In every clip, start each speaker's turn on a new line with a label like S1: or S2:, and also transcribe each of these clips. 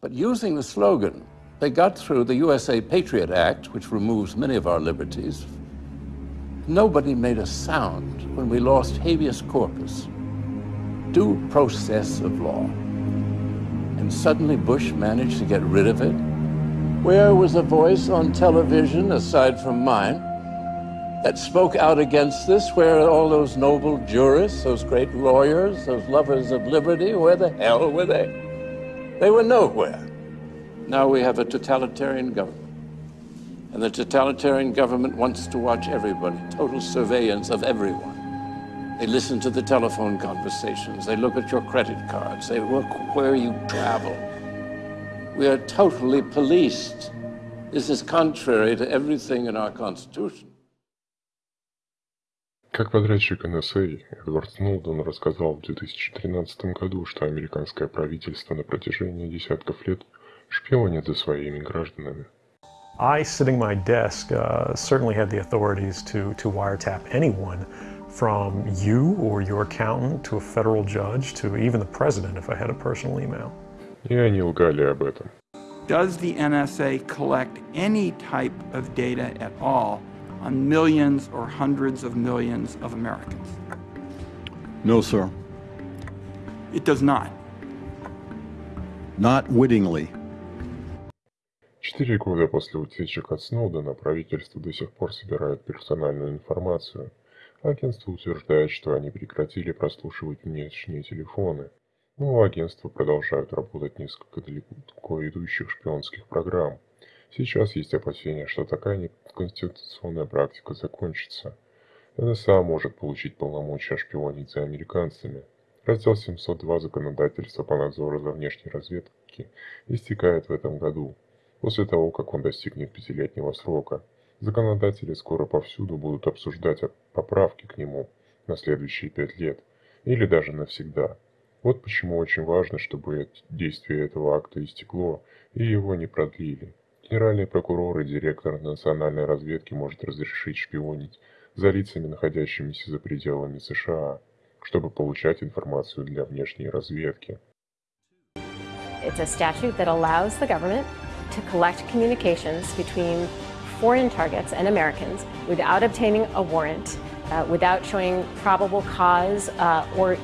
S1: But using the slogan, they got through the USA Patriot Act, which removes many of our liberties. Nobody made a sound when we lost habeas corpus, due process of law. And suddenly Bush managed to get rid of it. Where was a voice on television, aside from mine, that spoke out against this? Where are all those noble jurists, those great lawyers, those lovers of liberty? Where the hell were they? They were nowhere. Now we have a totalitarian government. And the totalitarian government wants to watch everybody, total surveillance of everyone. They listen to the telephone conversations. They look at your credit cards. They look where you travel. We are totally policed. This is contrary to everything in our Constitution.
S2: Как подрядчик НСА, Эдвард Сноуден рассказал в 2013 году, что американское правительство на протяжении десятков лет шпионит за своими гражданами.
S3: I, sitting at my desk, uh, certainly had the authorities to, to wiretap anyone from you or your accountant to a federal judge to even the president if I had a personal email.
S2: И они лгали об этом.
S4: Does the NSA collect any type of data at all on millions or hundreds of millions of Americans?
S5: No, sir.
S4: It does not.
S5: Not wittingly.
S2: Четыре года после утечек от Сноудена правительство до сих пор собирает персональную информацию. Агентство утверждает, что они прекратили прослушивать внешние телефоны, но у агентства продолжают работать несколько далеко идущих шпионских программ. Сейчас есть опасения, что такая неконституционная практика закончится. НСА может получить полномочия шпионить за американцами. Раздел 702 законодательства по надзору за внешней разведки истекает в этом году, после того, как он достигнет пятилетнего срока. Законодатели скоро повсюду будут обсуждать поправки к нему на следующие пять лет, или даже навсегда. Вот почему очень важно, чтобы действие этого акта истекло и его не продлили. Генеральный прокурор и директор национальной разведки может разрешить шпионить за лицами, находящимися за пределами США, чтобы получать информацию для внешней разведки.
S6: It's a statute that allows the government to collect communications between foreign targets and Americans without obtaining a warrant, uh, without showing probable cause uh, or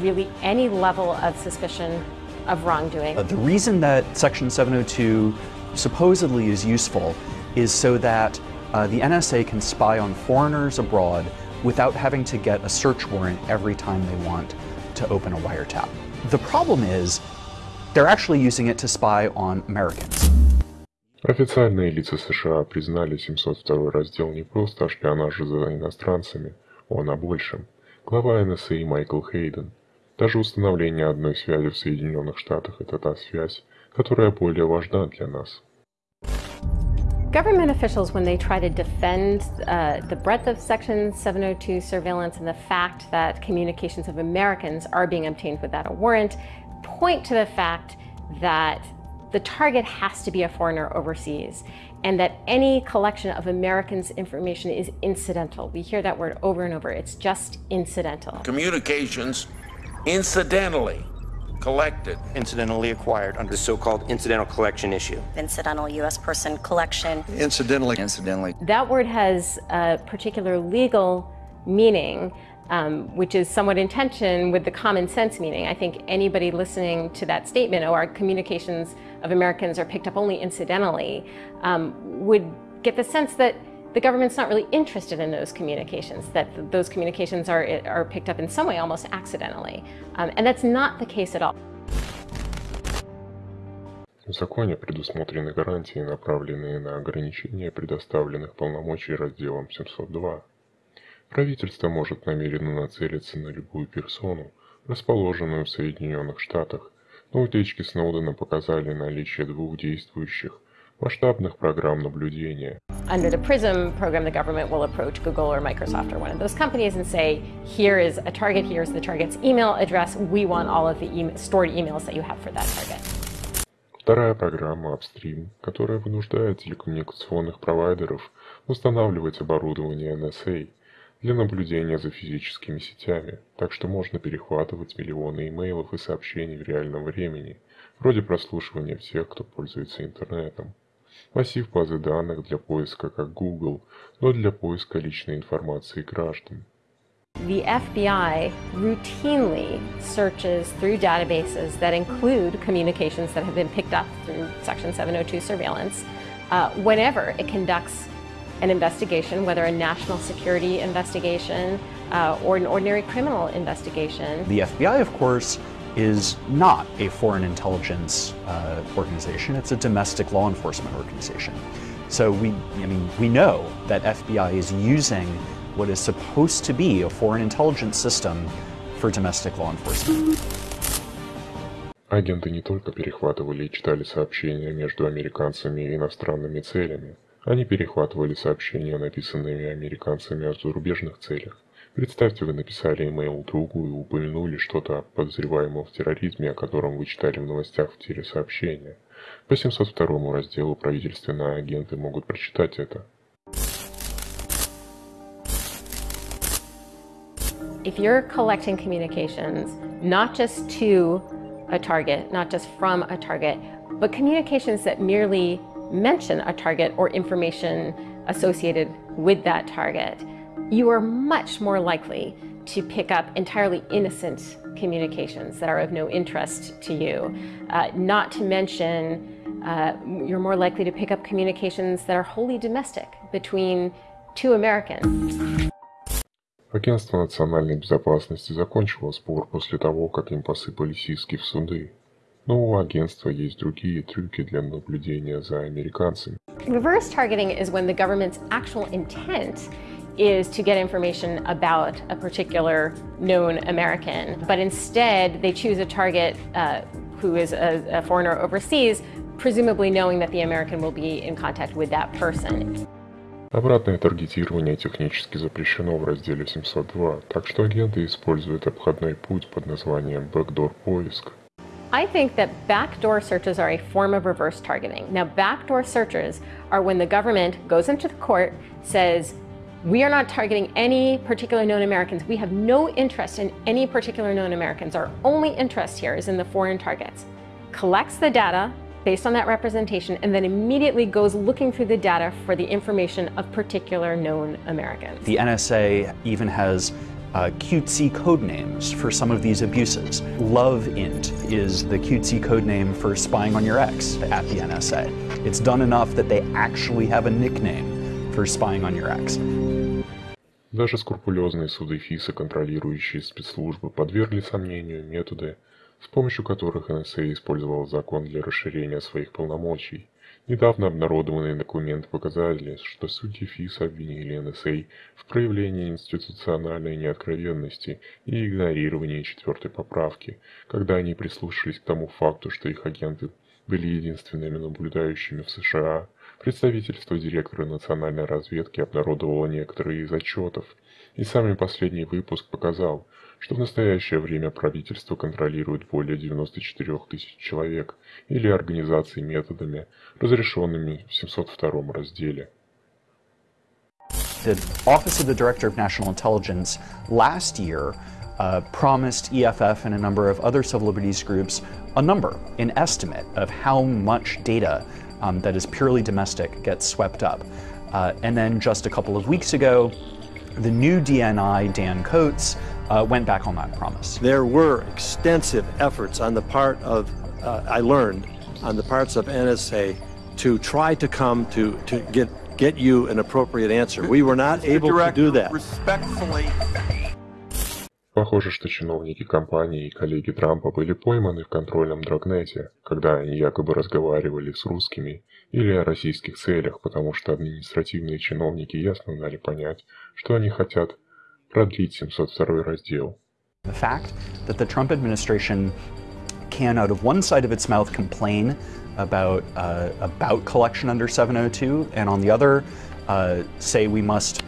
S6: really any level of suspicion of wrongdoing.
S7: Uh, the reason that Section 702 supposedly is useful is so that uh, the NSA can spy on foreigners abroad without having to get a search warrant every time they want to open a wiretap. The problem is they're actually using it to spy on Americans.
S2: Официальные лица США признали 702 раздел не просто о шпионаже за иностранцами, он о большем. Глава НСА Майкл Хейден. Даже установление одной связи в Соединенных Штатах – это та связь, которая более важна для нас.
S6: Government officials, when they try to defend uh, the breadth of Section 702 surveillance and the fact that communications of Americans are being obtained without a warrant, point to the fact that the target has to be a foreigner overseas and that any collection of Americans' information is incidental. We hear that word over and over. It's just incidental.
S8: Communications incidentally collected.
S9: Incidentally acquired under the so-called incidental collection issue.
S10: Incidental U.S. person collection.
S5: Incidentally.
S9: Incidentally.
S6: That word has a particular legal meaning um, which is somewhat in tension with the common sense meaning. I think anybody listening to that statement, oh, our communications of Americans are picked up only incidentally, um, would get the sense that the government's not really interested in those communications, that those communications are, are picked up in some way almost accidentally. Um, and that's not the case at all.
S2: В законе предусмотрены гарантии, направленные на ограничение предоставленных полномочий разделом 702. Правительство может намеренно нацелиться на любую персону, расположенную в Соединенных Штатах, но утечки Сноудена показали наличие двух действующих масштабных программ наблюдения.
S6: Under the PRISM program, the government will approach Google or Microsoft or one of those companies and say, here is a target, here's the target's email address, we want all of the e stored emails that you have for that target.
S2: Вторая программа Upstream, которая вынуждает телекоммуникационных провайдеров устанавливать оборудование NSA для наблюдения за физическими сетями, так что можно перехватывать миллионы имейлов и сообщений в реальном времени, вроде прослушивания всех, кто пользуется интернетом. Массив базы данных для поиска как Google, но для поиска личной информации граждан.
S6: The FBI routinely searches through databases that include communications that have been picked up through Section 702 surveillance uh, whenever it conducts an investigation, whether a national security investigation uh, or an ordinary criminal investigation.
S7: The FBI, of course, is not a foreign intelligence uh, organization. It's a domestic law enforcement organization. So we, I mean, we know that FBI is using what is supposed to be a foreign intelligence system for domestic law enforcement.
S2: Агенты не только перехватывали и читали сообщения между американцами и иностранными целями, они перехватывали сообщения, написанные американцами о зарубежных целях. Представьте, вы написали имейл другу и упомянули что-то о подозреваемом в терроризме, о котором вы читали в новостях в телесообщения. По 702 разделу правительственные агенты могут прочитать это.
S6: If you're collecting communications, not just to a target, not just from a target, but communications that merely mention a target or information associated with that target, you are much more likely to pick up entirely innocent communications that are of no interest to you. Uh, not to mention, uh, you're more likely to pick up communications that are wholly domestic between two Americans.
S2: Агентство национальной безопасности закончило спор после того, как им посыпались иски в суды. Но у агентства есть другие трюки для наблюдения за американцами.
S6: Reverse targeting is when the government's actual intent is to get information about a particular known American, but instead they choose a target uh, who is a, a foreigner overseas, presumably knowing that the American will be in contact with that person.
S2: Обратное таргетирование технически запрещено в разделе 702, так что агенты используют обходной путь под названием backdoor поиск.
S6: I think that backdoor searches are a form of reverse targeting. Now, backdoor searches are when the government goes into the court, says, we are not targeting any particular known Americans. We have no interest in any particular known Americans. Our only interest here is in the foreign targets. Collects the data, based on that representation and then immediately goes looking through the data for the information of particular known Americans.
S7: The NSA even has uh, cutesy code names for some of these abuses. Love int is the cutesy code name for spying on your ex at the NSA. It's done enough that they actually have a nickname for spying on your ex.
S2: Даже скрупулезные суды ФИСа, контролирующие спецслужбы, подвергли сомнению методы, с помощью которых НСА использовал закон для расширения своих полномочий. Недавно обнародованные документы показали, что судьи ФИС обвинили НСА в проявлении институциональной неоткровенности и игнорировании четвертой поправки, когда они прислушались к тому факту, что их агенты были единственными наблюдающими в США. Представительство директора национальной разведки обнародовало некоторые из отчетов, и самый последний выпуск показал, что в настоящее время правительство контролирует более 94 тысяч человек или организаций методами, разрешенными в 702 разделе.
S7: The Office of the Director of National Intelligence last year uh, promised EFF and a number of other civil liberties groups a number, an estimate of how much data um, that is purely domestic gets swept up. Uh, and then just a couple of weeks ago, the new DNI, Dan Coats, uh, went back on that promise.
S11: There were extensive efforts on the part of, uh, I learned, on the parts of NSA to try to come to, to get, get you an appropriate answer. We were not able to do that.
S4: Respectfully.
S2: Похоже, что чиновники компании и коллеги Трампа были пойманы в контрольном драгнете, когда они якобы разговаривали с русскими или о российских целях, потому что административные чиновники ясно дали понять, что они хотят продлить 702 раздел.
S7: The fact that the Trump administration can, out of one side of its mouth, complain about uh, about collection under 702, and on the other, uh, say we must,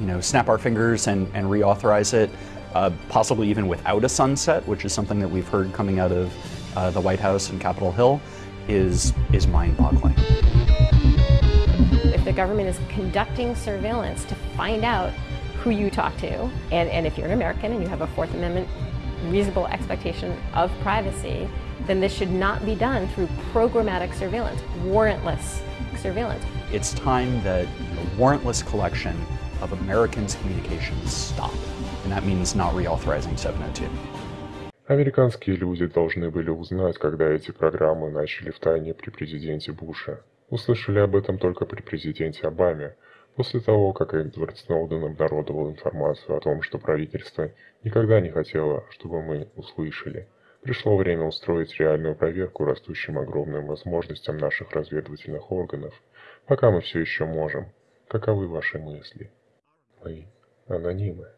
S7: you know, snap our fingers and, and reauthorize it, uh, possibly even without a sunset, which is something that we've heard coming out of uh, the White House and Capitol Hill, is is mind-boggling.
S6: If the government is conducting surveillance to find out who you talk to, and, and if you're an American and you have a Fourth Amendment reasonable expectation of privacy, then this should not be done through programmatic surveillance, warrantless surveillance.
S7: It's time that the warrantless collection of Americans' communications stop. And that means not reauthorizing 702.
S2: Американские люди должны были узнать, когда эти программы начали в тайне при президенте Буше. Услышали об этом только при президенте Обаме, после того, как Эдвард Сноуден обнародовал информацию о том, что правительство никогда не хотело, чтобы мы услышали. Пришло время устроить реальную проверку растущим огромным возможностям наших разведывательных органов, пока мы все еще можем. Каковы ваши мысли? Мы анонимы.